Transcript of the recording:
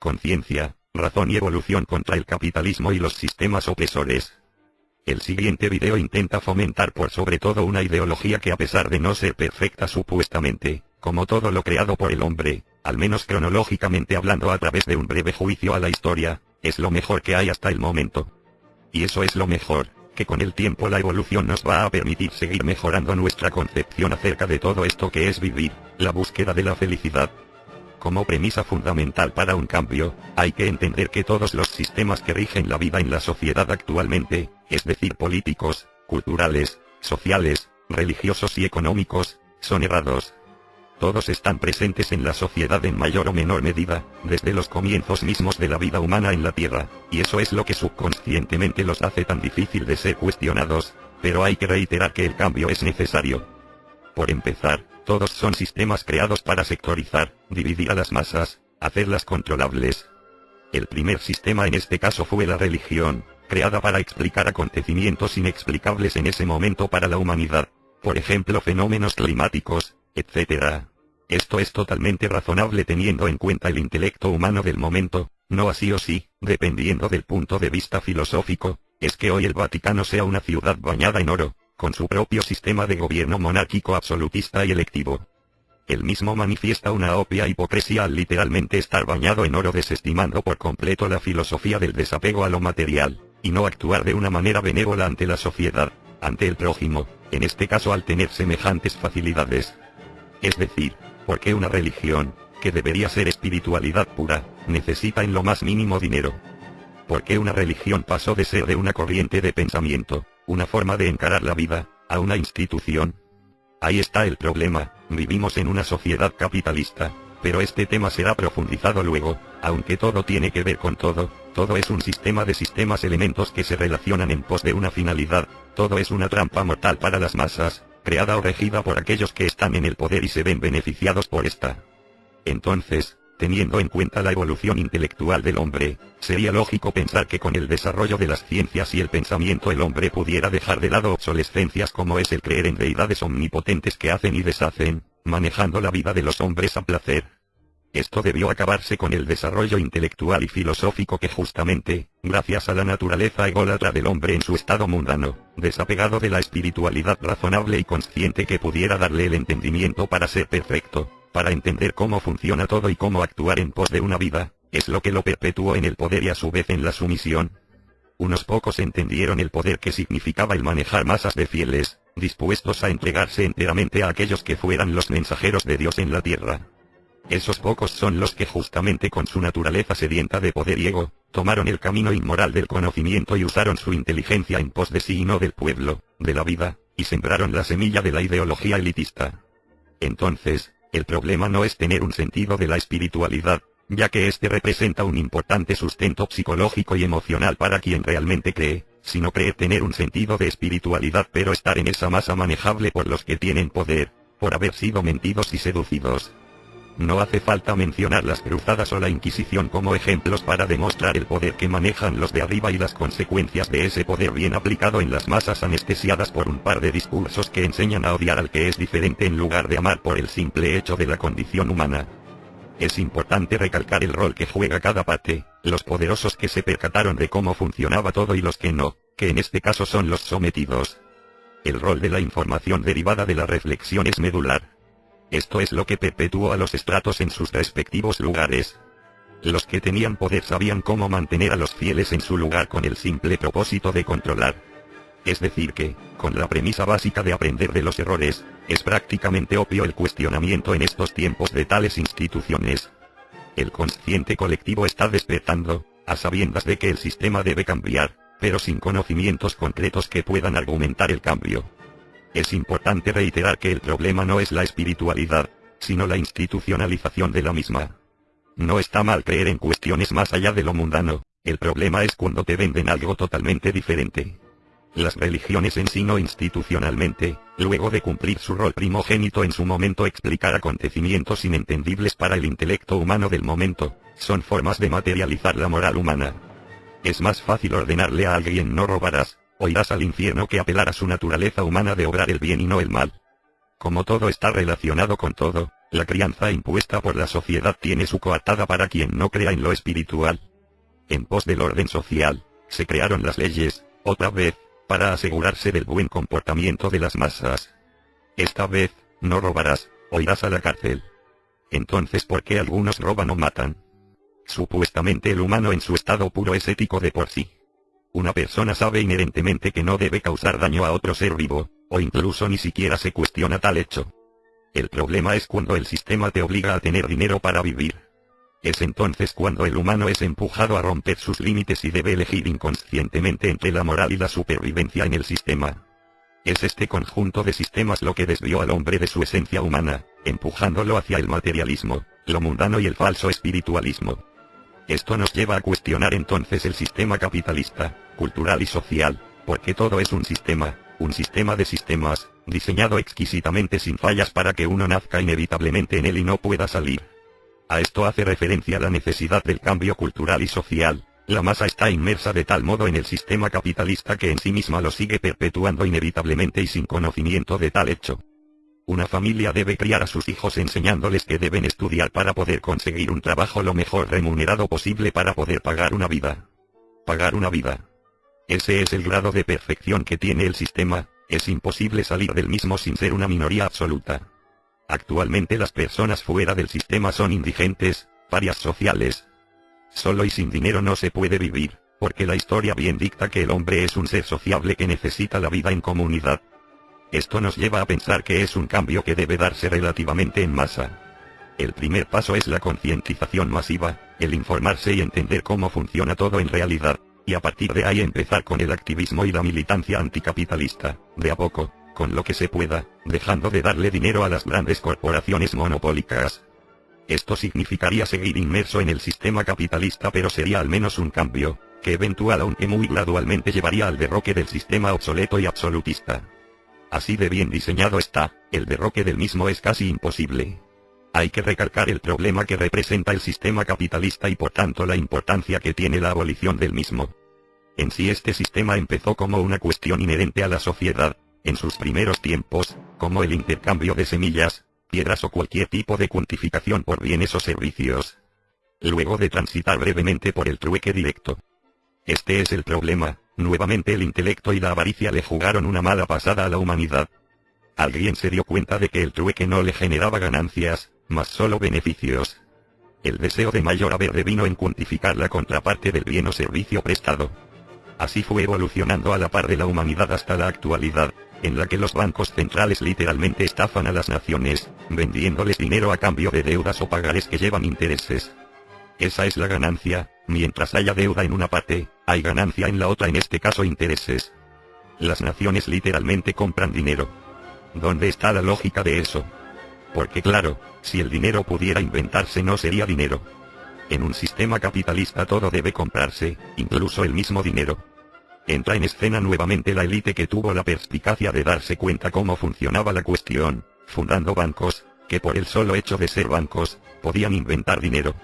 conciencia, razón y evolución contra el capitalismo y los sistemas opresores. El siguiente video intenta fomentar por sobre todo una ideología que a pesar de no ser perfecta supuestamente, como todo lo creado por el hombre, al menos cronológicamente hablando a través de un breve juicio a la historia, es lo mejor que hay hasta el momento. Y eso es lo mejor, que con el tiempo la evolución nos va a permitir seguir mejorando nuestra concepción acerca de todo esto que es vivir, la búsqueda de la felicidad. Como premisa fundamental para un cambio, hay que entender que todos los sistemas que rigen la vida en la sociedad actualmente, es decir políticos, culturales, sociales, religiosos y económicos, son errados. Todos están presentes en la sociedad en mayor o menor medida, desde los comienzos mismos de la vida humana en la Tierra, y eso es lo que subconscientemente los hace tan difícil de ser cuestionados, pero hay que reiterar que el cambio es necesario. Por empezar, todos son sistemas creados para sectorizar, dividir a las masas, hacerlas controlables. El primer sistema en este caso fue la religión, creada para explicar acontecimientos inexplicables en ese momento para la humanidad, por ejemplo fenómenos climáticos, etc. Esto es totalmente razonable teniendo en cuenta el intelecto humano del momento, no así o sí, dependiendo del punto de vista filosófico, es que hoy el Vaticano sea una ciudad bañada en oro, con su propio sistema de gobierno monárquico absolutista y electivo. El mismo manifiesta una obvia hipocresía al literalmente estar bañado en oro desestimando por completo la filosofía del desapego a lo material, y no actuar de una manera benévola ante la sociedad, ante el prójimo, en este caso al tener semejantes facilidades. Es decir, porque una religión, que debería ser espiritualidad pura, necesita en lo más mínimo dinero. Porque una religión pasó de ser de una corriente de pensamiento, una forma de encarar la vida, a una institución. Ahí está el problema, vivimos en una sociedad capitalista, pero este tema será profundizado luego, aunque todo tiene que ver con todo, todo es un sistema de sistemas elementos que se relacionan en pos de una finalidad, todo es una trampa mortal para las masas, creada o regida por aquellos que están en el poder y se ven beneficiados por esta. Entonces, Teniendo en cuenta la evolución intelectual del hombre, sería lógico pensar que con el desarrollo de las ciencias y el pensamiento el hombre pudiera dejar de lado obsolescencias como es el creer en deidades omnipotentes que hacen y deshacen, manejando la vida de los hombres a placer. Esto debió acabarse con el desarrollo intelectual y filosófico que justamente, gracias a la naturaleza ególatra del hombre en su estado mundano, desapegado de la espiritualidad razonable y consciente que pudiera darle el entendimiento para ser perfecto, para entender cómo funciona todo y cómo actuar en pos de una vida, es lo que lo perpetuó en el poder y a su vez en la sumisión. Unos pocos entendieron el poder que significaba el manejar masas de fieles, dispuestos a entregarse enteramente a aquellos que fueran los mensajeros de Dios en la tierra. Esos pocos son los que justamente con su naturaleza sedienta de poder y ego, tomaron el camino inmoral del conocimiento y usaron su inteligencia en pos de sí y no del pueblo, de la vida, y sembraron la semilla de la ideología elitista. Entonces, el problema no es tener un sentido de la espiritualidad, ya que este representa un importante sustento psicológico y emocional para quien realmente cree, sino creer tener un sentido de espiritualidad pero estar en esa masa manejable por los que tienen poder, por haber sido mentidos y seducidos. No hace falta mencionar las cruzadas o la Inquisición como ejemplos para demostrar el poder que manejan los de arriba y las consecuencias de ese poder bien aplicado en las masas anestesiadas por un par de discursos que enseñan a odiar al que es diferente en lugar de amar por el simple hecho de la condición humana. Es importante recalcar el rol que juega cada parte, los poderosos que se percataron de cómo funcionaba todo y los que no, que en este caso son los sometidos. El rol de la información derivada de la reflexión es medular. Esto es lo que perpetuó a los estratos en sus respectivos lugares. Los que tenían poder sabían cómo mantener a los fieles en su lugar con el simple propósito de controlar. Es decir que, con la premisa básica de aprender de los errores, es prácticamente obvio el cuestionamiento en estos tiempos de tales instituciones. El consciente colectivo está despertando, a sabiendas de que el sistema debe cambiar, pero sin conocimientos concretos que puedan argumentar el cambio. Es importante reiterar que el problema no es la espiritualidad, sino la institucionalización de la misma. No está mal creer en cuestiones más allá de lo mundano, el problema es cuando te venden algo totalmente diferente. Las religiones en sí no institucionalmente, luego de cumplir su rol primogénito en su momento explicar acontecimientos inentendibles para el intelecto humano del momento, son formas de materializar la moral humana. Es más fácil ordenarle a alguien no robarás, o irás al infierno que apelar a su naturaleza humana de obrar el bien y no el mal. Como todo está relacionado con todo, La crianza impuesta por la sociedad tiene su coartada para quien no crea en lo espiritual. En pos del orden social, se crearon las leyes, otra vez, para asegurarse del buen comportamiento de las masas. Esta vez, no robarás, o irás a la cárcel. Entonces, ¿por qué algunos roban o matan? Supuestamente el humano en su estado puro es ético de por sí. Una persona sabe inherentemente que no debe causar daño a otro ser vivo, o incluso ni siquiera se cuestiona tal hecho. El problema es cuando el sistema te obliga a tener dinero para vivir. Es entonces cuando el humano es empujado a romper sus límites y debe elegir inconscientemente entre la moral y la supervivencia en el sistema. Es este conjunto de sistemas lo que desvió al hombre de su esencia humana, empujándolo hacia el materialismo, lo mundano y el falso espiritualismo. Esto nos lleva a cuestionar entonces el sistema capitalista, cultural y social, porque todo es un sistema, un sistema de sistemas, diseñado exquisitamente sin fallas para que uno nazca inevitablemente en él y no pueda salir. A esto hace referencia la necesidad del cambio cultural y social. La masa está inmersa de tal modo en el sistema capitalista que en sí misma lo sigue perpetuando inevitablemente y sin conocimiento de tal hecho. Una familia debe criar a sus hijos enseñándoles que deben estudiar para poder conseguir un trabajo lo mejor remunerado posible para poder pagar una vida. Pagar una vida. Ese es el grado de perfección que tiene el sistema, es imposible salir del mismo sin ser una minoría absoluta. Actualmente las personas fuera del sistema son indigentes, varias sociales. Solo y sin dinero no se puede vivir, porque la historia bien dicta que el hombre es un ser sociable que necesita la vida en comunidad. Esto nos lleva a pensar que es un cambio que debe darse relativamente en masa. El primer paso es la concientización masiva, el informarse y entender cómo funciona todo en realidad, y a partir de ahí empezar con el activismo y la militancia anticapitalista, de a poco, con lo que se pueda, dejando de darle dinero a las grandes corporaciones monopólicas. Esto significaría seguir inmerso en el sistema capitalista pero sería al menos un cambio, que eventual aunque muy gradualmente llevaría al derroque del sistema obsoleto y absolutista. Así de bien diseñado está, el derroque del mismo es casi imposible. Hay que recalcar el problema que representa el sistema capitalista y por tanto la importancia que tiene la abolición del mismo. En sí este sistema empezó como una cuestión inherente a la sociedad, en sus primeros tiempos, como el intercambio de semillas, piedras o cualquier tipo de cuantificación por bienes o servicios. Luego de transitar brevemente por el trueque directo. Este es el problema, Nuevamente el intelecto y la avaricia le jugaron una mala pasada a la humanidad. Alguien se dio cuenta de que el trueque no le generaba ganancias, mas solo beneficios. El deseo de mayor haber vino en cuantificar la contraparte del bien o servicio prestado. Así fue evolucionando a la par de la humanidad hasta la actualidad, en la que los bancos centrales literalmente estafan a las naciones, vendiéndoles dinero a cambio de deudas o pagares que llevan intereses. Esa es la ganancia, mientras haya deuda en una parte, hay ganancia en la otra en este caso intereses. Las naciones literalmente compran dinero. ¿Dónde está la lógica de eso? Porque claro, si el dinero pudiera inventarse no sería dinero. En un sistema capitalista todo debe comprarse, incluso el mismo dinero. Entra en escena nuevamente la élite que tuvo la perspicacia de darse cuenta cómo funcionaba la cuestión, fundando bancos, que por el solo hecho de ser bancos, podían inventar dinero.